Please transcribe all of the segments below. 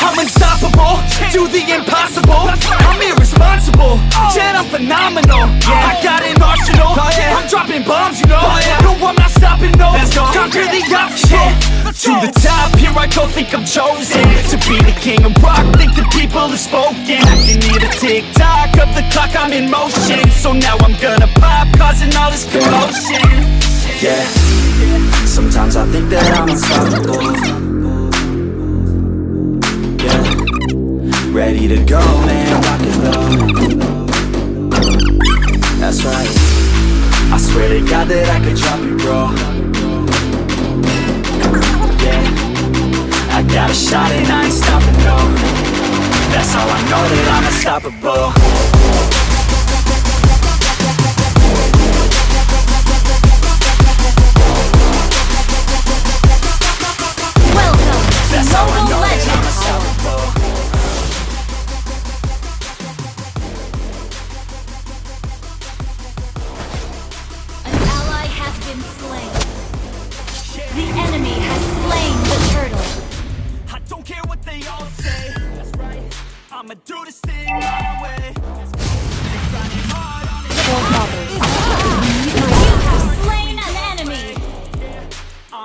I'm unstoppable, do the impossible. I'm irresponsible, oh. yet I'm phenomenal. I got an arsenal, oh, I'm dropping bombs, you know. Oh, no, I'm not stopping, no. Conquer the obstacle. To the top, here I go, think I'm chosen. To be the king of rock, think the people have spoken. I can hear the tick-tock of the clock, I'm in motion. So now I'm gonna pop, causing all this commotion. Yeah, sometimes I think that I'm unstoppable ready to go, man, rock and roll That's right, I swear to God that I could drop it, bro. Yeah. I got a shot and I ain't stopping, no. That's how I know that I'm unstoppable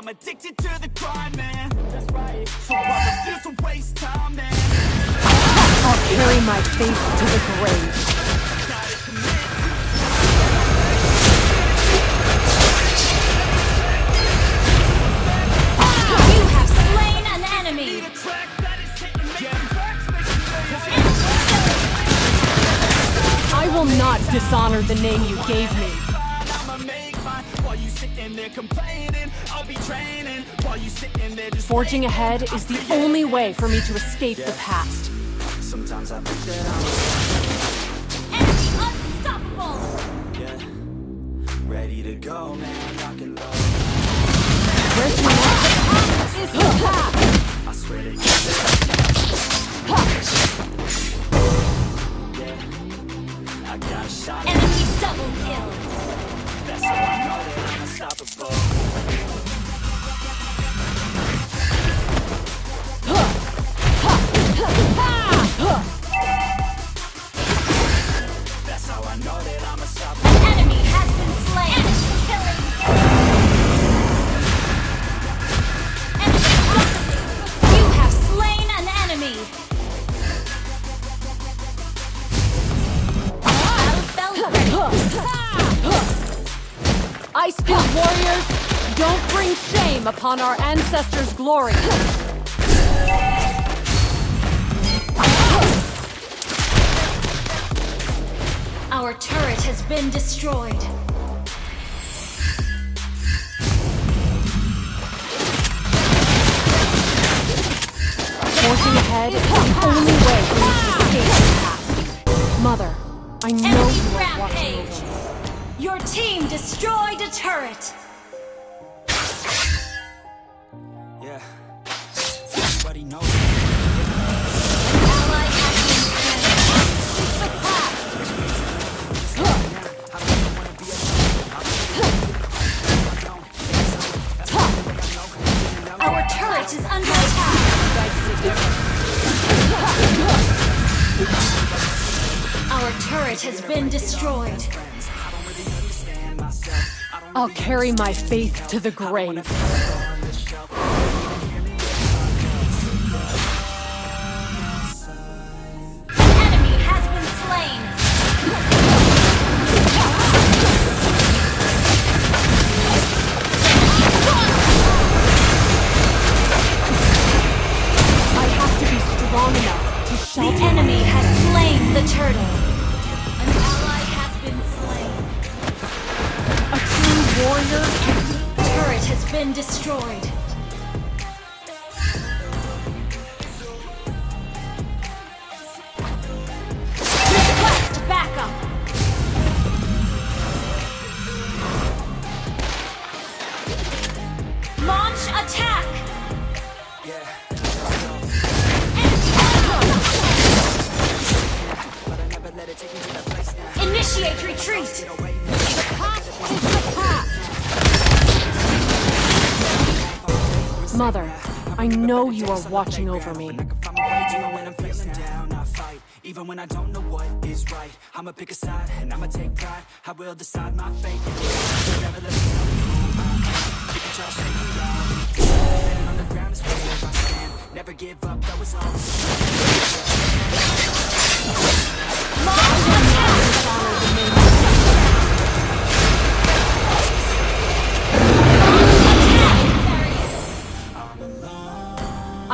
I'm addicted to the grind, man That's right So I refuse to waste time, man I'll carry my faith to the grave. Gotta You have slain an enemy. the track that is hitting me Tracks making me I will not dishonor the name you gave me. I'ma make mine While you sitting there complaining I'll be training While you sitting there just Forging ahead is the only way for me to escape the past. Sometimes I think that I'm warriors? Don't bring shame upon our ancestors' glory. Our turret has been destroyed. Forging ahead is the only way for me to escape. Mother, I know Enemy you are watching over me. Your team destroyed a turret. Yeah, everybody knows I'll carry my faith to the grave. Initiate retreat. Mother, I know you are watching over me. Even when I don't know what is right, I'ma pick a side and I'ma take pride. I will decide my fate. Never let me on the ground is where I stand. Never give up, that was all.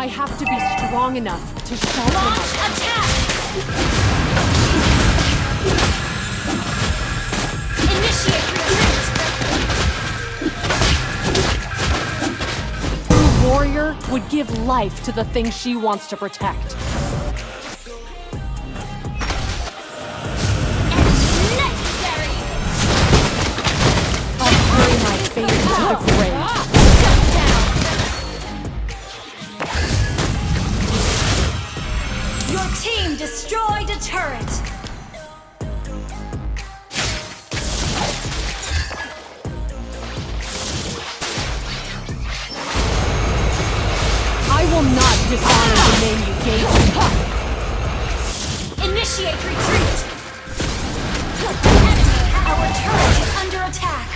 I have to be strong enough to shelter Launch attack! Initiate retreat! True warrior would give life to the thing she wants to protect. Will not dishonor the name you gave me. Initiate retreat! Enemy, our turret is under attack!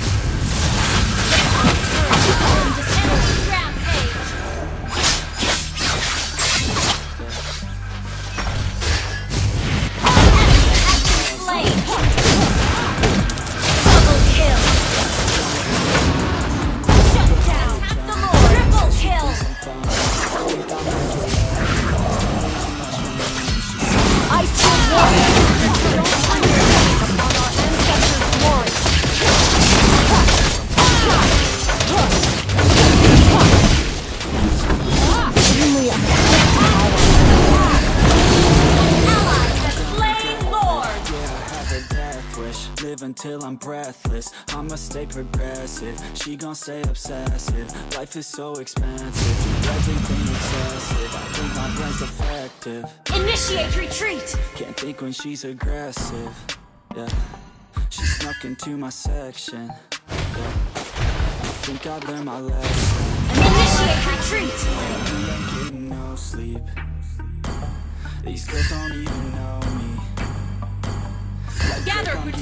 I'm breathless. I'ma stay progressive. She gon' stay obsessive. Life is so expensive. Everything excessive. I think my brain's defective. Initiate retreat! Can't think when she's aggressive. Yeah. She snuck into my section. Yeah. I think I learned my lesson. Initiate retreat! We ain't getting no sleep. These girls don't even know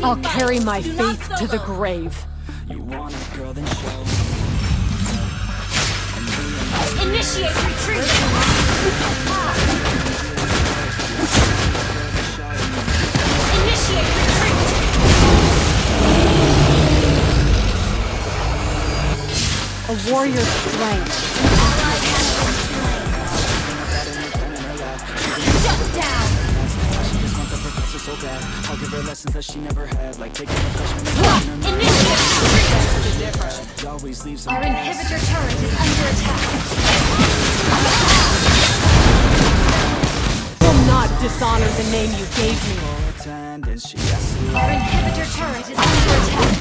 I'll carry my faith to the grave. You want a girl then show me And we ain't Initiate retreat! Initiate retreat! A warrior's strength. Want the so bad I'll give her lessons that she never had Like taking a freshman and putting Initiate always leaves Our inhibitor turret is under attack. Will not dishonor the name you gave me. Full attendance, she has to Our inhibitor turret is under attack.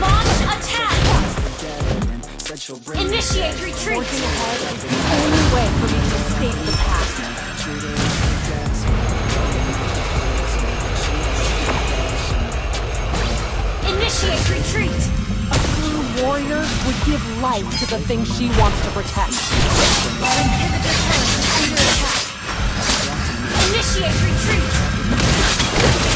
Launch attack! get it and said she'll bring it Initiate retreat! Forging ahead is the only way for me to escape the past. Initiate retreat! A true warrior would give life to the thing she wants to protect. Our inhibitor turret is under attack. Initiate retreat!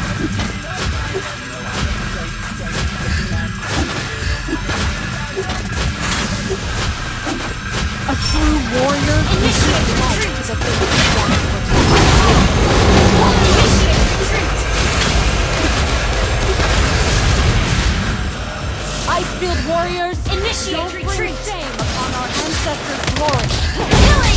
warrior Initiate life retreat! to the thing she wants to protect. Initiate retreat! Icefield warriors, Initiate don't bring retreat! shame upon our ancestors' glory. Killing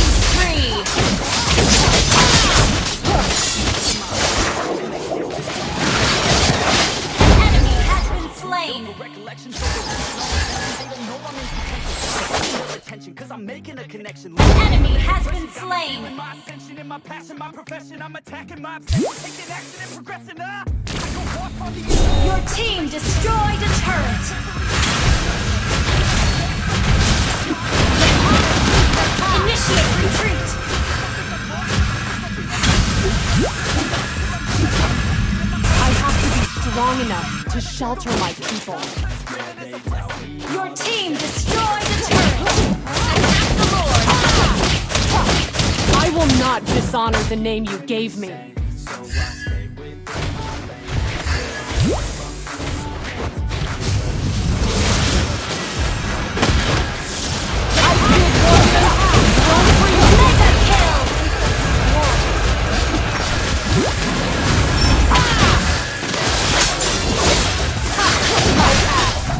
cause I'm making a connection. Enemy has been slain! My ascension and my passion, my profession, I'm attacking my obsession, taking action and progressing. Uh. I go off on the Your team destroyed a turret! Initiate retreat! I have to be strong enough to shelter my people. Your will not dishonor the name you gave me.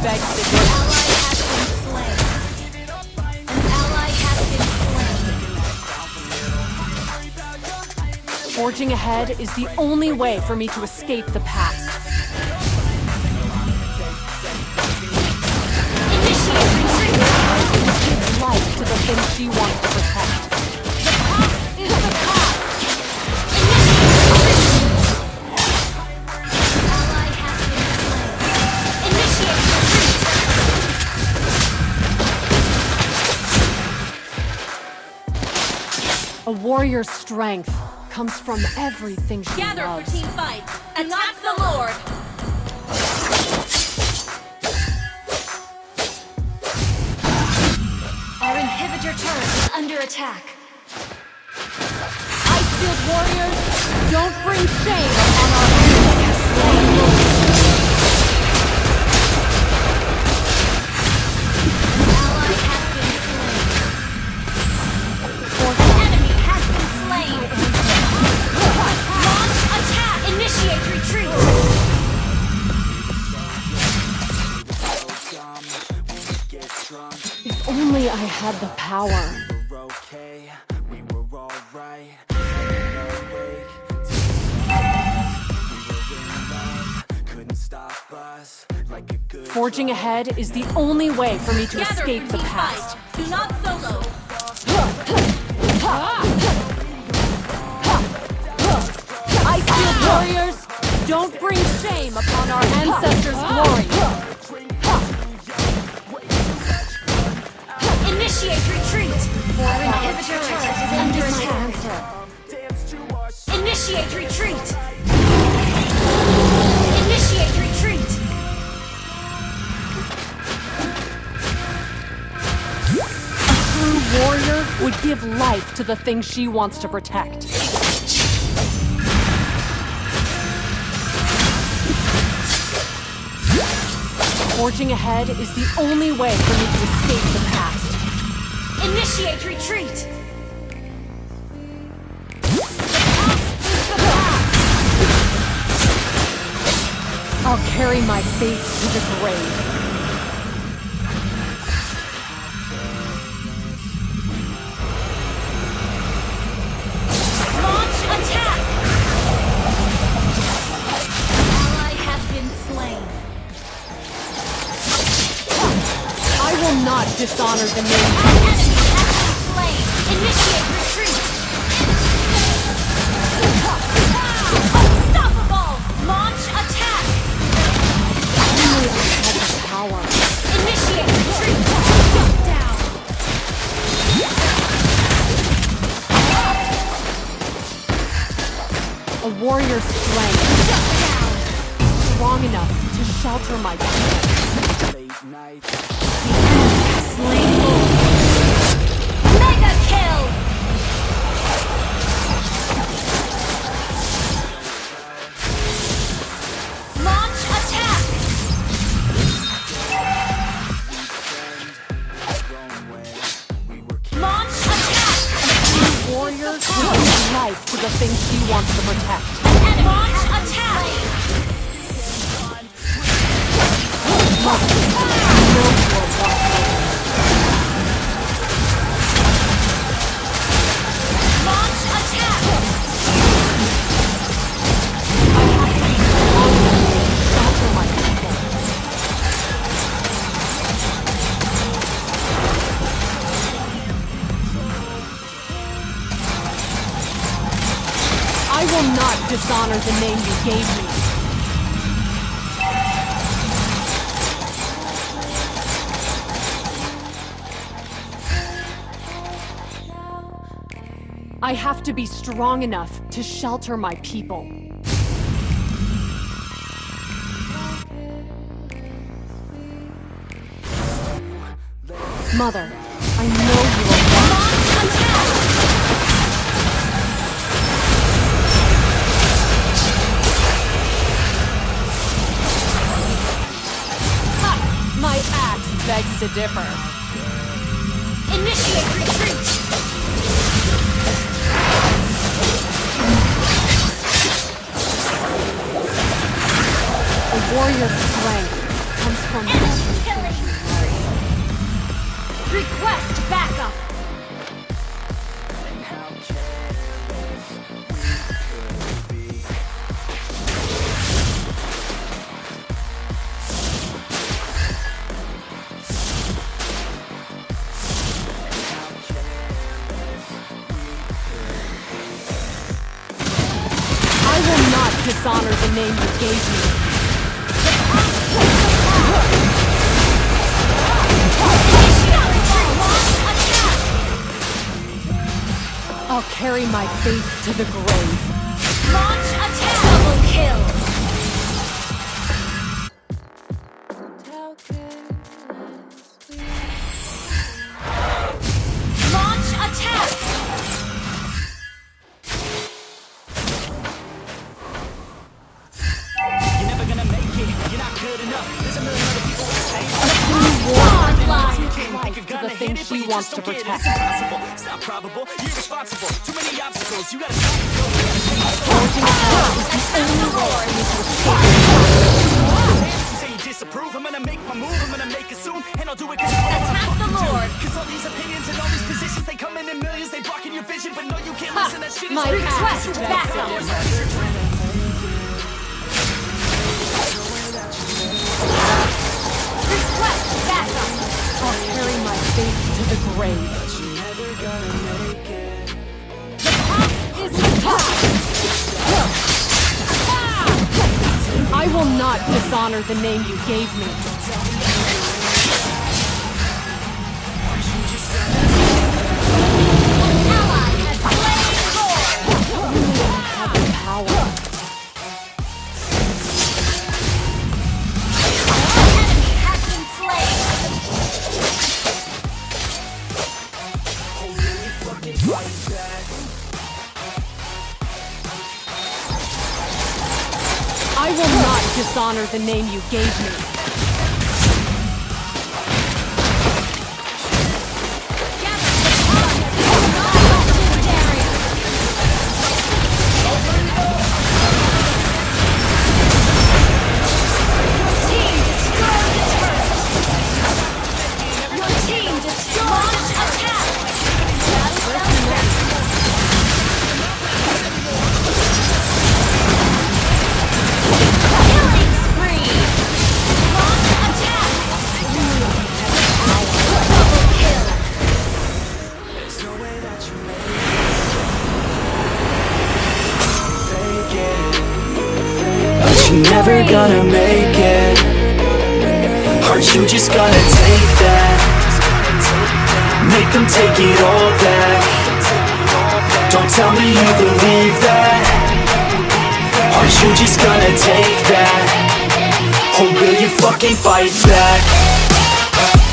Icefield Forging ahead is the only way for me to escape the past. Initiate life to the she wants to protect. The past is the past. A warrior's strength comes from everything she Gather for team fight. Attack the Lord! Our inhibitor turret is under attack. Icefield warriors, don't bring shame upon our ancestors' If only I had the power. Okay, we were alright. Staying awake till we were in love. Couldn't stop us like a good Forging ahead is the only way for me to Gather escape the past. fight. Do not solo. Icefield warriors, don't bring shame upon our ancestors' glory. Initiate retreat. Our inhibitor turret is under attack. Initiate retreat. Initiate retreat. A true warrior would give life to the thing she wants to protect. Forging ahead is the only way for me to escape the past. Initiate retreat. I'll carry my fate to the grave. not dishonor the name. Our enemy has been slain. Initiate retreat. Unstoppable. Launch attack. You have the power. Initiate retreat. Shut down. A warrior's strength. Shut down. Strong enough to shelter my. Late night. Will not dishonor the name you gave me. I have to be strong enough to shelter my people. Mother, begs to differ. Initiate retreat. A warrior's strength comes from Enemy killing. Request backup. I'll carry my faith to the grave. Launch attack. Double kill. To. You say you disapprove. I'm gonna make my move. I'm gonna make it soon. And I'll do it cause it's Attack the. Lord. Cause all these opinions and all these positions, they come in in millions. They blocking your vision. But no, you can't listen. That shit is My ridiculous. axe Request begs to backup. backup. I'll carry my faith to the grave. I will not dishonor the name you gave me. Dishonor the name you gave me. Just gonna take that? Or will you fucking fight back?